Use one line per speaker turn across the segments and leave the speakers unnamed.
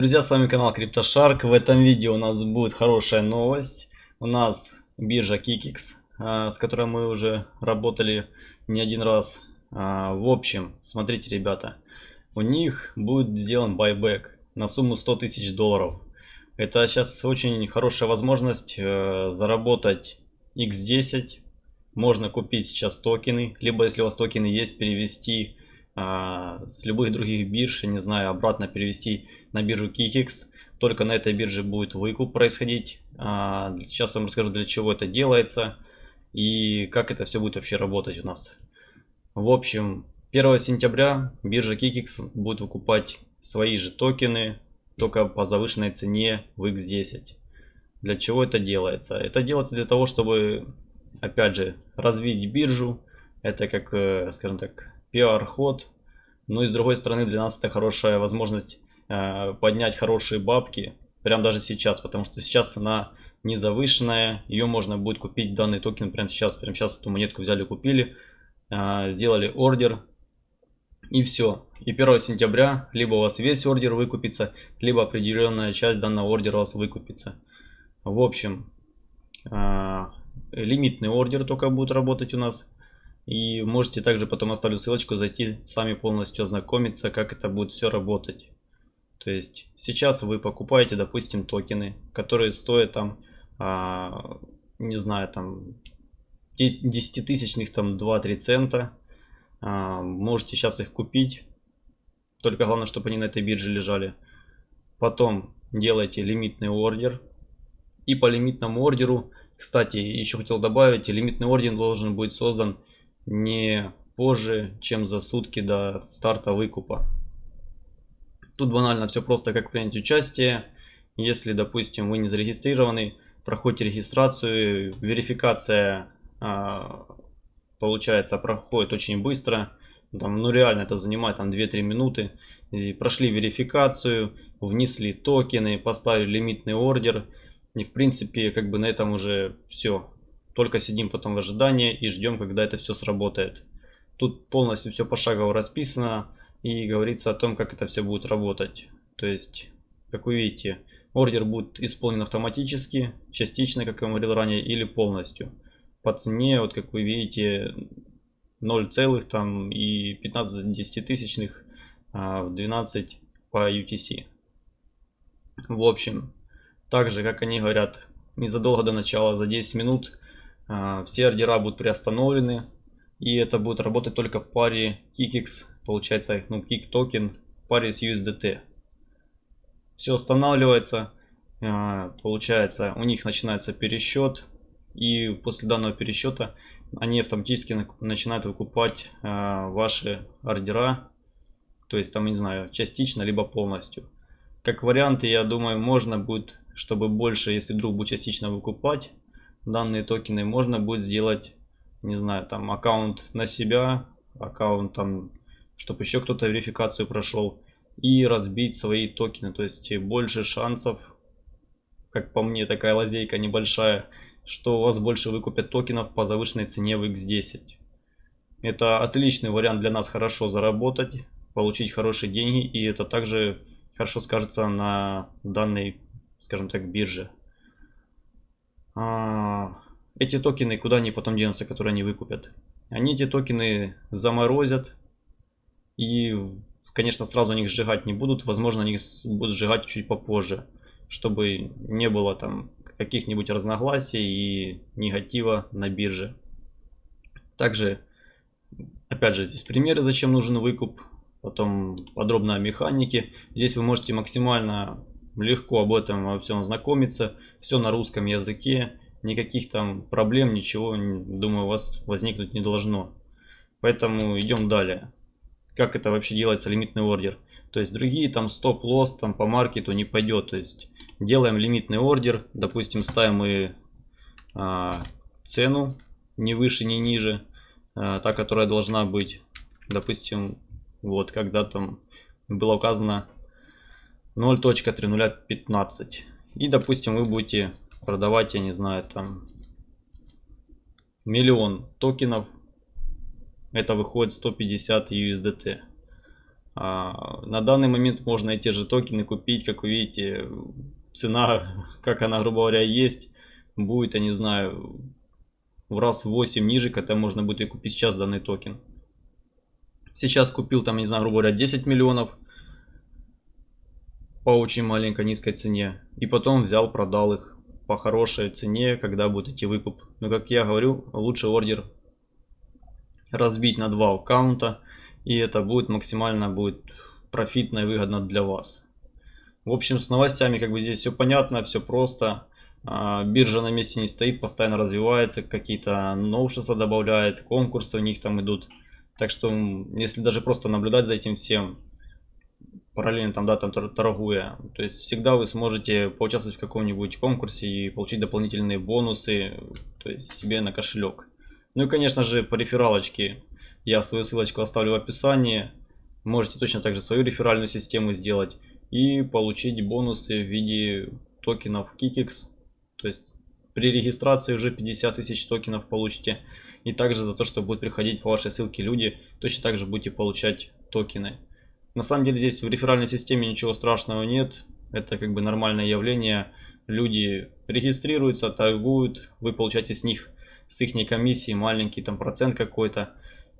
Друзья, с вами канал CryptoShark. В этом видео у нас будет хорошая новость. У нас биржа Kikix, а, с которой мы уже работали не один раз. А, в общем, смотрите, ребята, у них будет сделан байбек на сумму 100 тысяч долларов. Это сейчас очень хорошая возможность э, заработать X10. Можно купить сейчас токены, либо если у вас токены есть, перевести с любых других бирж, не знаю, обратно перевести на биржу Kikix. Только на этой бирже будет выкуп происходить. А, сейчас вам расскажу, для чего это делается и как это все будет вообще работать у нас. В общем, 1 сентября биржа Kikix будет выкупать свои же токены, только по завышенной цене в X10. Для чего это делается? Это делается для того, чтобы, опять же, развить биржу. Это как, э, скажем так, пиар-ход. Ну и с другой стороны для нас это хорошая возможность э, поднять хорошие бабки. Прям даже сейчас, потому что сейчас цена не завышенная. Ее можно будет купить данный токен прямо сейчас. Прямо сейчас эту монетку взяли, купили. Э, сделали ордер. И все. И 1 сентября либо у вас весь ордер выкупится, либо определенная часть данного ордера у вас выкупится. В общем, э, лимитный ордер только будет работать у нас. И можете также потом оставлю ссылочку, зайти сами полностью ознакомиться, как это будет все работать. То есть сейчас вы покупаете, допустим, токены, которые стоят там, а, не знаю, там 10 тысячных, там 2-3 цента. А, можете сейчас их купить. Только главное, чтобы они на этой бирже лежали. Потом делаете лимитный ордер. И по лимитному ордеру, кстати, еще хотел добавить, лимитный ордер должен быть создан не позже, чем за сутки до старта выкупа. Тут банально все просто, как принять участие. Если, допустим, вы не зарегистрированы, проходите регистрацию, верификация а, получается проходит очень быстро. Там, ну реально это занимает там 2-3 минуты. И прошли верификацию, внесли токены, поставили лимитный ордер. И в принципе как бы на этом уже все. Только сидим потом в ожидании и ждем, когда это все сработает. Тут полностью все пошагово расписано и говорится о том, как это все будет работать. То есть, как вы видите, ордер будет исполнен автоматически, частично, как я говорил ранее, или полностью. По цене, вот как вы видите, 0 целых там и 15 десятитысячных а, в 12 по UTC. В общем, также, как они говорят, незадолго до начала, за 10 минут все ордера будут приостановлены. И это будет работать только в паре KIKX, получается, ну, KIK токен в паре с USDT. Все останавливается, а, получается, у них начинается пересчет. И после данного пересчета они автоматически начинают выкупать а, ваши ордера. То есть там, не знаю, частично, либо полностью. Как варианты, я думаю, можно будет, чтобы больше, если вдруг будет частично выкупать, данные токены, можно будет сделать, не знаю, там аккаунт на себя, аккаунт там, чтобы еще кто-то верификацию прошел и разбить свои токены. То есть больше шансов, как по мне, такая лазейка небольшая, что у вас больше выкупят токенов по завышенной цене в X10. Это отличный вариант для нас хорошо заработать, получить хорошие деньги и это также хорошо скажется на данной, скажем так, бирже. А, эти токены куда они потом денутся, которые они выкупят? Они эти токены заморозят и, конечно, сразу они их сжигать не будут. Возможно, они будут сжигать чуть попозже, чтобы не было там каких-нибудь разногласий и негатива на бирже. Также, опять же, здесь примеры, зачем нужен выкуп. Потом подробно о механике. Здесь вы можете максимально легко об этом во всем ознакомиться. Все на русском языке. Никаких там проблем, ничего, думаю, у вас возникнуть не должно. Поэтому идем далее. Как это вообще делается, лимитный ордер. То есть другие там стоп-лосс там по маркету не пойдет. То есть делаем лимитный ордер. Допустим, ставим мы а, цену не выше, не ниже. А, та, которая должна быть. Допустим, вот когда там было указано 0.3015. И, допустим, вы будете продавать, я не знаю, там миллион токенов. Это выходит 150 USDT. А, на данный момент можно эти же токены купить, как вы видите, цена, как она, грубо говоря, есть, будет, я не знаю, в раз 8 ниже, когда можно будет и купить сейчас данный токен. Сейчас купил там, не знаю, грубо говоря, 10 миллионов по очень маленькой низкой цене. И потом взял, продал их по хорошей цене, когда будет идти выкуп. Но как я говорю, лучше ордер разбить на два аккаунта. И это будет максимально будет профитно и выгодно для вас. В общем, с новостями как бы здесь все понятно, все просто. А, биржа на месте не стоит, постоянно развивается, какие-то новшества добавляет, конкурсы у них там идут. Так что, если даже просто наблюдать за этим всем, параллельно там, да, там торгуя, то есть всегда вы сможете поучаствовать в каком-нибудь конкурсе и получить дополнительные бонусы, то есть себе на кошелек. Ну и, конечно же, по рефералочке я свою ссылочку оставлю в описании. Можете точно так же свою реферальную систему сделать и получить бонусы в виде токенов Kikix. То есть при регистрации уже 50 тысяч токенов получите. И также за то, что будут приходить по вашей ссылке люди, точно так же будете получать токены. На самом деле здесь в реферальной системе ничего страшного нет. Это как бы нормальное явление. Люди регистрируются, торгуют, вы получаете с них, с их комиссии маленький там процент какой-то.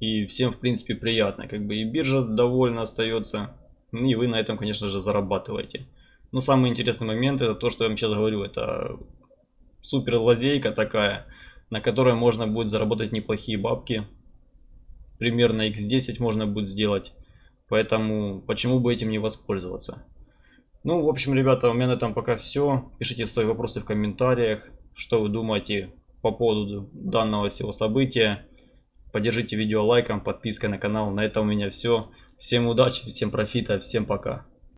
И всем в принципе приятно. Как бы и биржа довольна остается. И вы на этом конечно же зарабатываете. Но самый интересный момент это то, что я вам сейчас говорю. Это супер лазейка такая на которой можно будет заработать неплохие бабки. Примерно x10 можно будет сделать. Поэтому почему бы этим не воспользоваться. Ну, в общем, ребята, у меня на этом пока все. Пишите свои вопросы в комментариях. Что вы думаете по поводу данного всего события. Поддержите видео лайком, подпиской на канал. На этом у меня все. Всем удачи, всем профита, всем пока.